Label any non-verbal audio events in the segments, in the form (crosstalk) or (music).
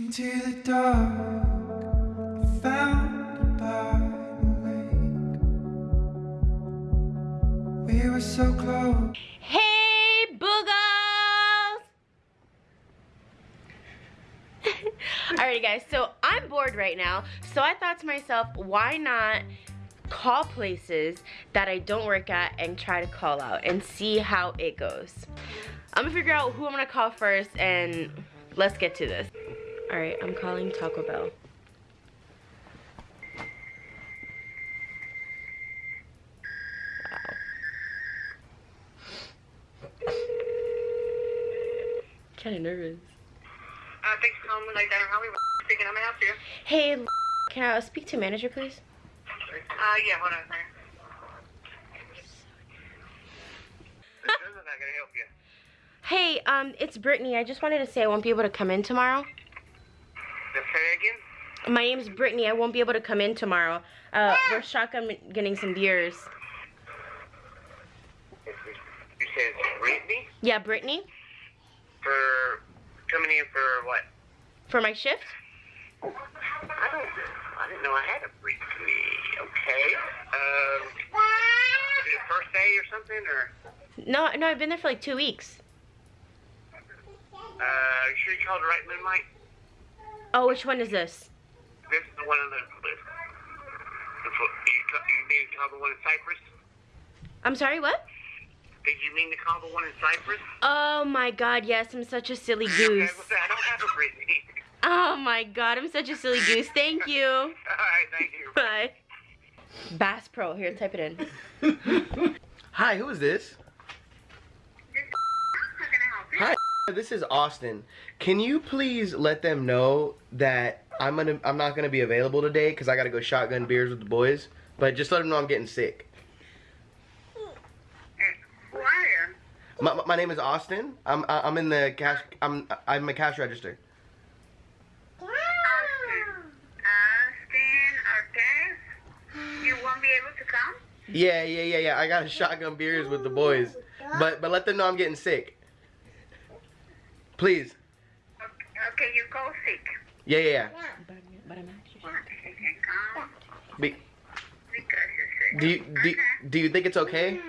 Into the dark. We were so close. Hey, boogles! (laughs) Alrighty, guys, so I'm bored right now, so I thought to myself, why not call places that I don't work at and try to call out and see how it goes. I'm gonna figure out who I'm gonna call first and let's get to this. All right, I'm calling Taco Bell. Wow. Kinda nervous. Uh, thanks for calling Midnight Diner. How are we speaking? I'm gonna help you. Hey, can I speak to manager, please? Uh, yeah, hold on a second. This is not gonna help you. Hey, um, it's Brittany. I just wanted to say I won't be able to come in tomorrow. Just say again? My name's Brittany. I won't be able to come in tomorrow. Uh, we're shotgun getting some beers. You said Brittany? Yeah, Brittany, For coming in for what? for my shift. I don't. I didn't know I had a Brittany. Okay. Um. Is it first day or something, or? No, no, I've been there for like two weeks. Uh, you sure you called the right moonlight? Oh, which one is this? This is the one on the list. The You, you mean to call the one in Cyprus? I'm sorry, what? Did you mean to call the one in Cyprus? Oh my god, yes, I'm such a silly (laughs) goose. I don't have a Brittany. Oh my god, I'm such a silly goose. Thank you. (laughs) All right, thank you. Bye. Bass Pro, here, type it in. (laughs) Hi, who is this? How can I help you? Hi, this is Austin. Can you please let them know that I'm gonna I'm not gonna be available today because I gotta go shotgun beers with the boys. But just let them know I'm getting sick. My, my- my name is Austin. I'm I'm in the cash. I'm I'm a cash register. Austin. Austin, okay. You won't be able to come? Yeah, yeah, yeah, yeah. I got to shotgun beers with the boys. But but let them know I'm getting sick. Please. Okay, okay you go sick. Yeah, yeah, yeah. Be, do you do, Okay. do you think it's okay?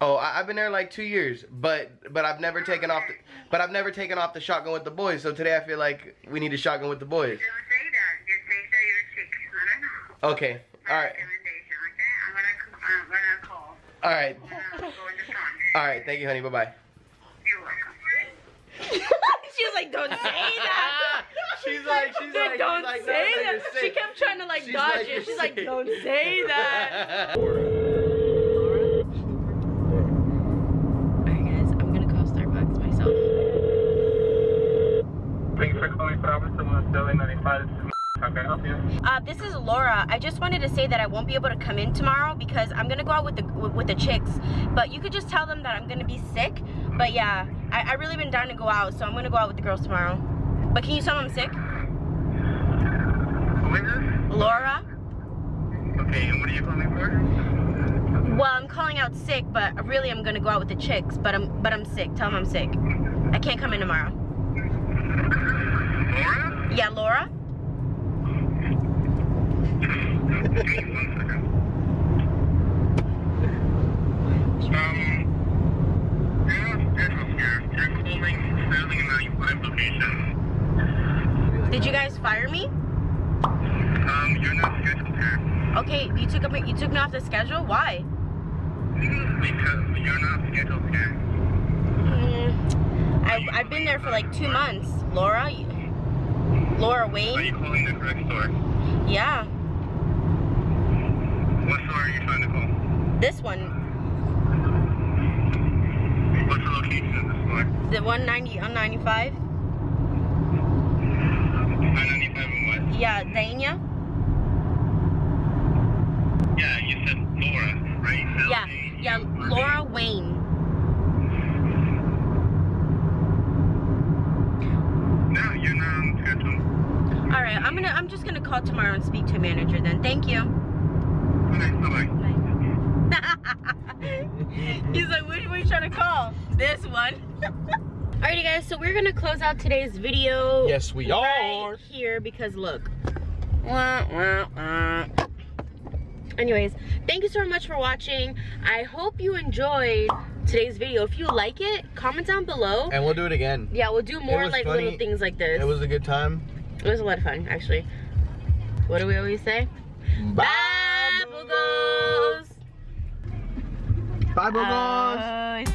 Oh, I, I've been there like two years, but but I've never taken off the but I've never taken off the shotgun with the boys. So today I feel like we need a shotgun with the boys. Okay. All right. All right. All right. Thank you, honey. Bye bye. (laughs) You're she was like, don't say that. (laughs) (laughs) She's like, she's Dude, like, don't she's like, say no, no, that. you're She kept trying to like She's dodge like, it. you're She's like, sick. don't say that. Alright guys, I'm gonna call Starbucks myself. Thank you for calling Providence on Deli 95. This is How can I help you? Uh, this is Laura. I just wanted to say that I won't be able to come in tomorrow because I'm gonna go out with the with, with the chicks. But you could just tell them that I'm gonna be sick. But yeah, I, I really been down to go out, so I'm gonna go out with the girls tomorrow. But can you tell them I'm sick? Who is this? Laura? Okay, and what are you calling for? Well, I'm calling out sick, but really I'm gonna go out with the chicks. But I'm but I'm sick. Tell them I'm sick. I can't come in tomorrow. Laura? Yeah, Laura. Give me one second. Um, you're not scheduled here. You're calling Sterling 95 location. Did you guys fire me? Um, you're not scheduled here. Okay, you took up you took me off the schedule. Why? Because you're not scheduled here. Mm, I I've been there for like two months. Laura, you- Laura Are you Wayne. calling the correct store? Yeah, What store are you trying to call? this one, What's the location of the store? the 190 on 95. 995 and what? Yeah, Dania. Yeah, you said Laura, right? Yeah, yeah, Laura Wayne. No, you're not on schedule. All right, I'm gonna I'm just gonna call tomorrow and speak to a manager then. Thank you. Alrighty guys, so we're gonna close out today's video. Yes, we right are. here because look. Wah, wah, wah. Anyways, thank you so much for watching. I hope you enjoyed today's video. If you like it, comment down below. And we'll do it again. Yeah, we'll do more like funny. little things like this. It was a good time. It was a lot of fun, actually. What do we always say? Bye. Bye, Boogos! Bye. Bye.